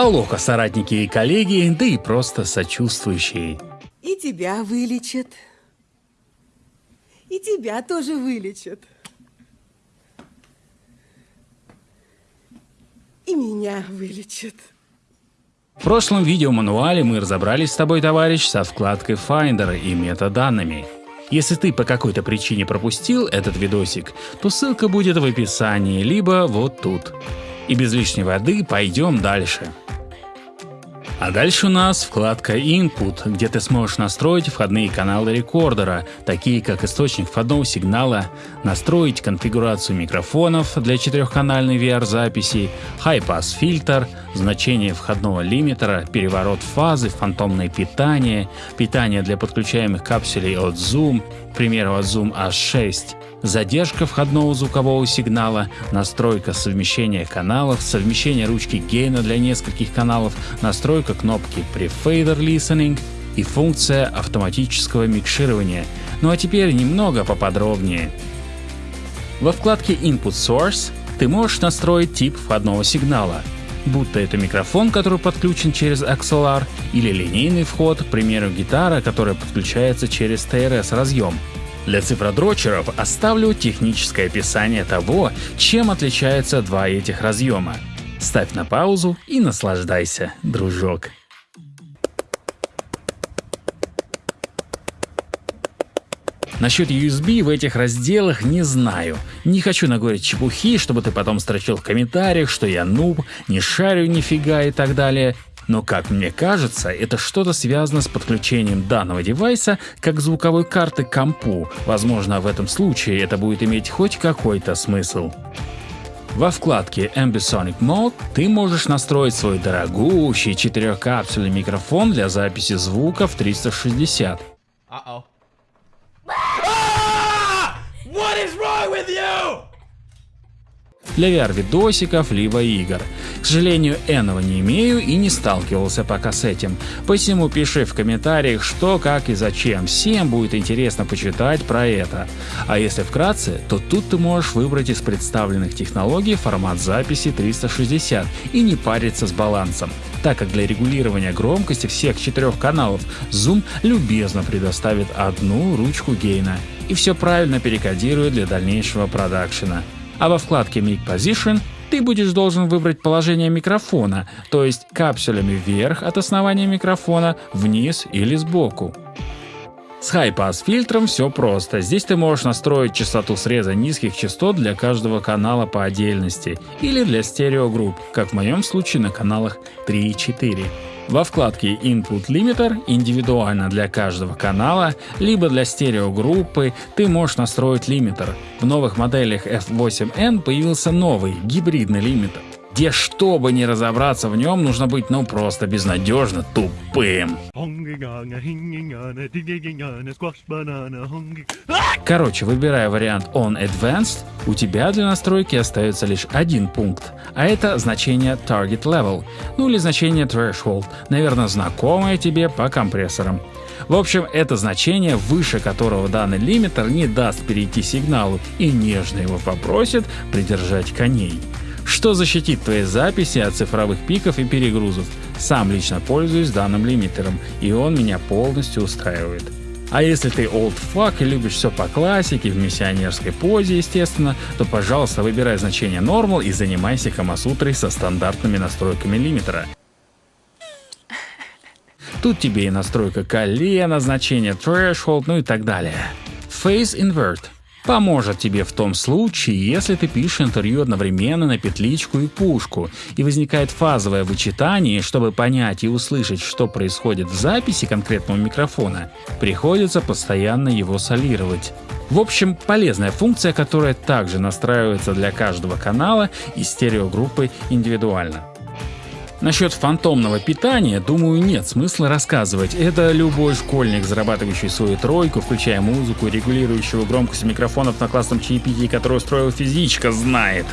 Алоха, соратники и коллеги, да и просто сочувствующие. И тебя вылечат. И тебя тоже вылечат. И меня вылечат. В прошлом видеомануале мы разобрались с тобой, товарищ, со вкладкой Finder и метаданными. Если ты по какой-то причине пропустил этот видосик, то ссылка будет в описании, либо вот тут. И без лишней воды пойдем дальше. А дальше у нас вкладка Input, где ты сможешь настроить входные каналы рекордера, такие как источник входного сигнала, настроить конфигурацию микрофонов для четырехканальной VR-записи, High-Pass фильтр, значение входного лимитера, переворот фазы, фантомное питание, питание для подключаемых капсулей от Zoom, к примеру от Zoom H6, задержка входного звукового сигнала, настройка совмещения каналов, совмещение ручки гейна для нескольких каналов, настройка кнопки Prefader Listening и функция автоматического микширования. Ну а теперь немного поподробнее. Во вкладке Input Source ты можешь настроить тип входного сигнала, будто это микрофон, который подключен через XLR, или линейный вход, к примеру гитара, которая подключается через TRS разъем. Для цифродрочеров оставлю техническое описание того, чем отличаются два этих разъема. Ставь на паузу и наслаждайся, дружок. Насчет USB в этих разделах не знаю. Не хочу наговорить чепухи, чтобы ты потом строчил в комментариях, что я нуб, не шарю нифига и так далее. Но как мне кажется, это что-то связано с подключением данного девайса как звуковой карты к компу. Возможно, в этом случае это будет иметь хоть какой-то смысл. Во вкладке Ambisonic Mode ты можешь настроить свой дорогущий четырехкапсульный микрофон для записи звука в 360. Uh -oh. ah! What is wrong with you? Для VR-видосиков либо игр. К сожалению, этого не имею и не сталкивался пока с этим. Посему пиши в комментариях, что, как и зачем. Всем будет интересно почитать про это. А если вкратце, то тут ты можешь выбрать из представленных технологий формат записи 360 и не париться с балансом так как для регулирования громкости всех четырех каналов Zoom любезно предоставит одну ручку гейна и все правильно перекодирует для дальнейшего продакшена а во вкладке Make Position ты будешь должен выбрать положение микрофона, то есть капсулями вверх от основания микрофона, вниз или сбоку. С High-Pass фильтром все просто. Здесь ты можешь настроить частоту среза низких частот для каждого канала по отдельности или для стереогрупп, как в моем случае на каналах 3 и 4. Во вкладке Input Limiter индивидуально для каждого канала, либо для стереогруппы ты можешь настроить лимитер. В новых моделях F8N появился новый гибридный лимитер где чтобы не разобраться в нем, нужно быть ну просто безнадежно тупым. Короче, выбирая вариант On Advanced, у тебя для настройки остается лишь один пункт, а это значение Target Level, ну или значение Threshold, наверное знакомое тебе по компрессорам. В общем, это значение, выше которого данный лимитер не даст перейти сигналу и нежно его попросит придержать коней что защитит твои записи от цифровых пиков и перегрузов. Сам лично пользуюсь данным лимитером, и он меня полностью устраивает. А если ты old fuck и любишь все по классике, в миссионерской позе, естественно, то пожалуйста выбирай значение Normal и занимайся Камасутрой со стандартными настройками лимитера. Тут тебе и настройка колена, значение Threshold, ну и так далее. Phase Invert Поможет тебе в том случае, если ты пишешь интервью одновременно на петличку и пушку, и возникает фазовое вычитание, чтобы понять и услышать, что происходит в записи конкретного микрофона, приходится постоянно его солировать. В общем, полезная функция, которая также настраивается для каждого канала и стереогруппы индивидуально. Насчет фантомного питания, думаю, нет смысла рассказывать. Это любой школьник, зарабатывающий свою тройку, включая музыку, регулирующего громкость микрофонов на классном чаепитии, который устроил физичка, знает.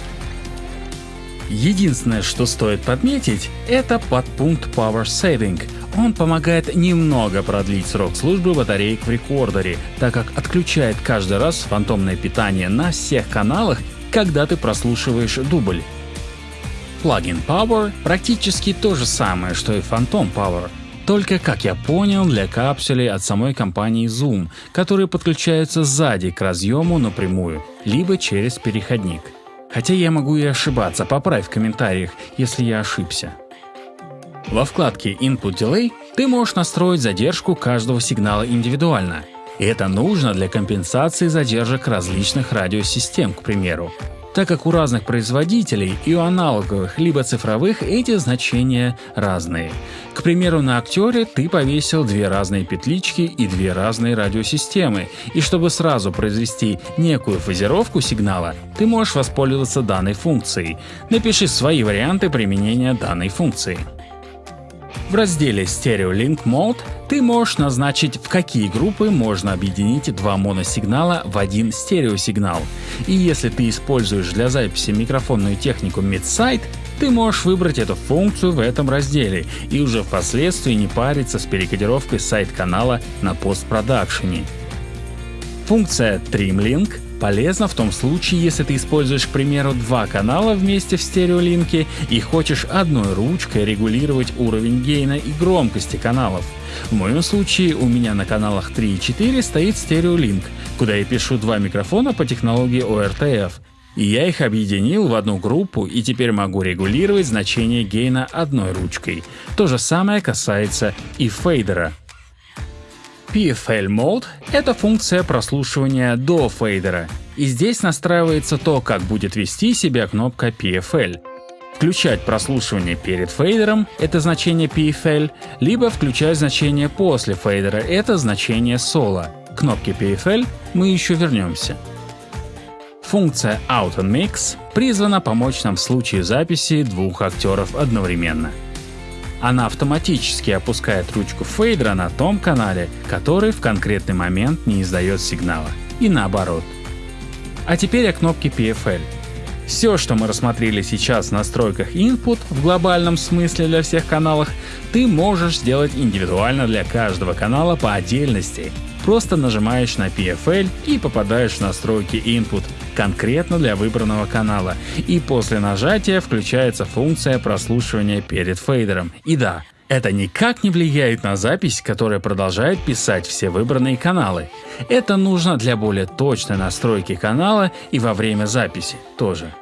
Единственное, что стоит подметить, это подпункт Power Saving. Он помогает немного продлить срок службы батареек в рекордере, так как отключает каждый раз фантомное питание на всех каналах, когда ты прослушиваешь дубль. Plugin Power практически то же самое, что и Phantom Power, только, как я понял, для капсулей от самой компании Zoom, которые подключаются сзади к разъему напрямую, либо через переходник. Хотя я могу и ошибаться, поправь в комментариях, если я ошибся. Во вкладке Input Delay ты можешь настроить задержку каждого сигнала индивидуально. И это нужно для компенсации задержек различных радиосистем, к примеру так как у разных производителей и у аналоговых либо цифровых эти значения разные. К примеру, на актере ты повесил две разные петлички и две разные радиосистемы, и чтобы сразу произвести некую фазировку сигнала, ты можешь воспользоваться данной функцией. Напиши свои варианты применения данной функции. В разделе Stereo Link Mode ты можешь назначить, в какие группы можно объединить два моносигнала в один стереосигнал. И если ты используешь для записи микрофонную технику Midside, ты можешь выбрать эту функцию в этом разделе и уже впоследствии не париться с перекодировкой сайт-канала на постпродакшене. Функция Trim Link Полезно в том случае, если ты используешь, к примеру, два канала вместе в стереолинке и хочешь одной ручкой регулировать уровень гейна и громкости каналов. В моем случае у меня на каналах 3 и 4 стоит стереолинк, куда я пишу два микрофона по технологии ORTF. И я их объединил в одну группу и теперь могу регулировать значение гейна одной ручкой. То же самое касается и фейдера. PFL Mode — это функция прослушивания до фейдера, и здесь настраивается то, как будет вести себя кнопка PFL. Включать прослушивание перед фейдером — это значение PFL, либо включать значение после фейдера — это значение соло. К кнопке PFL мы еще вернемся. Функция Out and Mix призвана помочь нам в случае записи двух актеров одновременно. Она автоматически опускает ручку фейдера на том канале, который в конкретный момент не издает сигнала. И наоборот. А теперь о кнопке PFL. Все, что мы рассмотрели сейчас в настройках Input в глобальном смысле для всех каналов, ты можешь сделать индивидуально для каждого канала по отдельности. Просто нажимаешь на PFL и попадаешь в настройки Input конкретно для выбранного канала, и после нажатия включается функция прослушивания перед фейдером. И да, это никак не влияет на запись, которая продолжает писать все выбранные каналы. Это нужно для более точной настройки канала и во время записи тоже.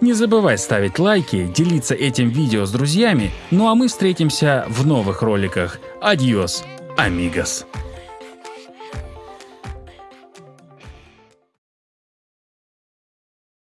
Не забывай ставить лайки, делиться этим видео с друзьями, ну а мы встретимся в новых роликах. Адьос, амигос!